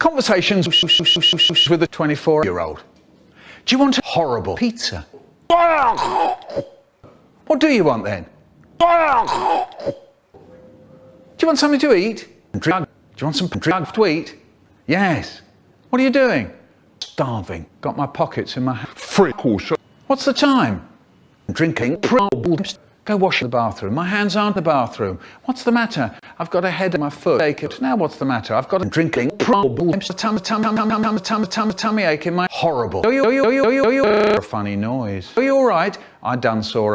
Conversations with a 24 year old. Do you want a horrible pizza? What do you want then? Do you want something to eat? Drug. Do you want some drug to eat? Yes. What are you doing? Starving. Got my pockets in my hand. Free caution. What's the time? Drinking. Go wash the bathroom. My hands aren't the bathroom. What's the matter? I've got a head in my foot. Ache. Now what's the matter? I've got a drinking. Tummy, tummy, tummy, ache in my horrible. Are you, are you, are you, are you, are you, funny noise. Are you all right? I done saw.